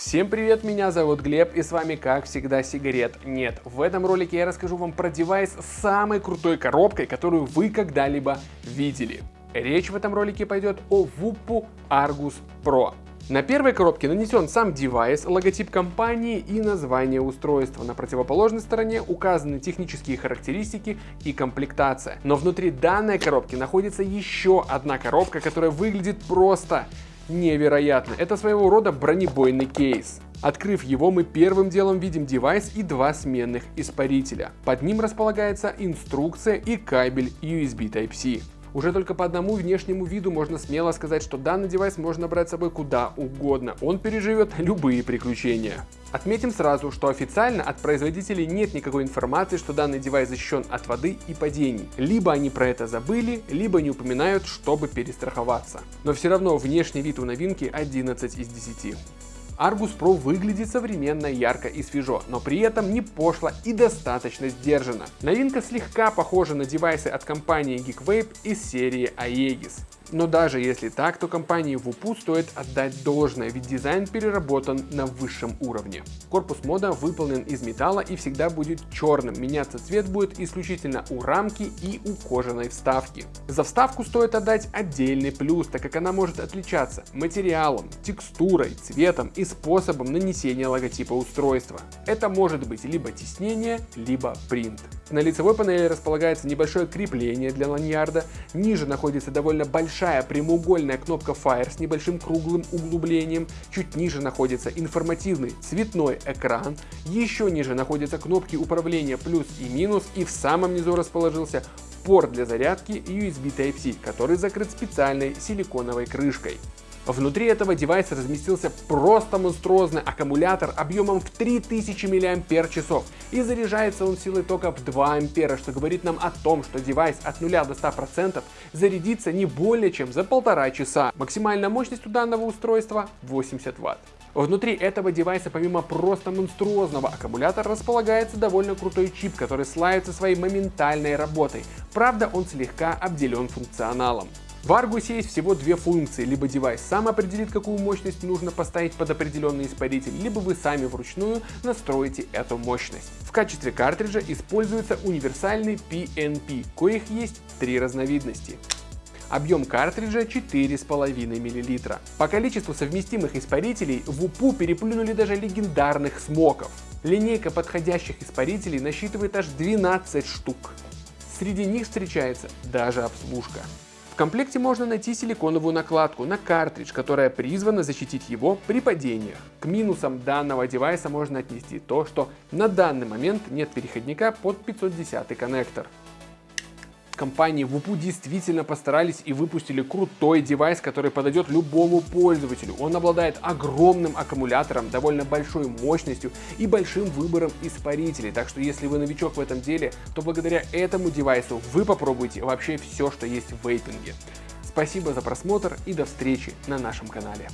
Всем привет, меня зовут Глеб и с вами как всегда сигарет нет. В этом ролике я расскажу вам про девайс с самой крутой коробкой, которую вы когда-либо видели. Речь в этом ролике пойдет о WUPU Argus Pro. На первой коробке нанесен сам девайс, логотип компании и название устройства. На противоположной стороне указаны технические характеристики и комплектация. Но внутри данной коробки находится еще одна коробка, которая выглядит просто невероятно. Это своего рода бронебойный кейс. Открыв его, мы первым делом видим девайс и два сменных испарителя. Под ним располагается инструкция и кабель USB Type-C. Уже только по одному внешнему виду можно смело сказать, что данный девайс можно брать с собой куда угодно, он переживет любые приключения. Отметим сразу, что официально от производителей нет никакой информации, что данный девайс защищен от воды и падений. Либо они про это забыли, либо не упоминают, чтобы перестраховаться. Но все равно внешний вид у новинки 11 из 10. Argus Pro выглядит современно, ярко и свежо, но при этом не пошло и достаточно сдержанно. Новинка слегка похожа на девайсы от компании Geekvape из серии Aegis. Но даже если так, то компании WUPU стоит отдать должное, ведь дизайн переработан на высшем уровне. Корпус мода выполнен из металла и всегда будет черным, меняться цвет будет исключительно у рамки и у кожаной вставки. За вставку стоит отдать отдельный плюс, так как она может отличаться материалом, текстурой, цветом и способом нанесения логотипа устройства. Это может быть либо тиснение, либо принт. На лицевой панели располагается небольшое крепление для ланьярда, ниже находится довольно большая прямоугольная кнопка Fire с небольшим круглым углублением, чуть ниже находится информативный цветной экран, еще ниже находятся кнопки управления плюс и минус и в самом низу расположился порт для зарядки USB Type-C, который закрыт специальной силиконовой крышкой. Внутри этого девайса разместился просто монструозный аккумулятор объемом в 3000 мАч и заряжается он силой тока в 2 ампера, что говорит нам о том, что девайс от 0 до 100% зарядится не более чем за полтора часа. Максимальная мощность у данного устройства 80 Вт. Внутри этого девайса помимо просто монструозного аккумулятора располагается довольно крутой чип, который славится своей моментальной работой. Правда, он слегка обделен функционалом. В Argus есть всего две функции, либо девайс сам определит, какую мощность нужно поставить под определенный испаритель, либо вы сами вручную настроите эту мощность. В качестве картриджа используется универсальный PNP, коих есть три разновидности. Объем картриджа 4,5 мл. По количеству совместимых испарителей в УПУ переплюнули даже легендарных смоков. Линейка подходящих испарителей насчитывает аж 12 штук. Среди них встречается даже обслужка комплекте можно найти силиконовую накладку на картридж, которая призвана защитить его при падениях. К минусам данного девайса можно отнести то, что на данный момент нет переходника под 510 коннектор компании WUPU действительно постарались и выпустили крутой девайс, который подойдет любому пользователю. Он обладает огромным аккумулятором, довольно большой мощностью и большим выбором испарителей. Так что если вы новичок в этом деле, то благодаря этому девайсу вы попробуете вообще все, что есть в вейпинге. Спасибо за просмотр и до встречи на нашем канале.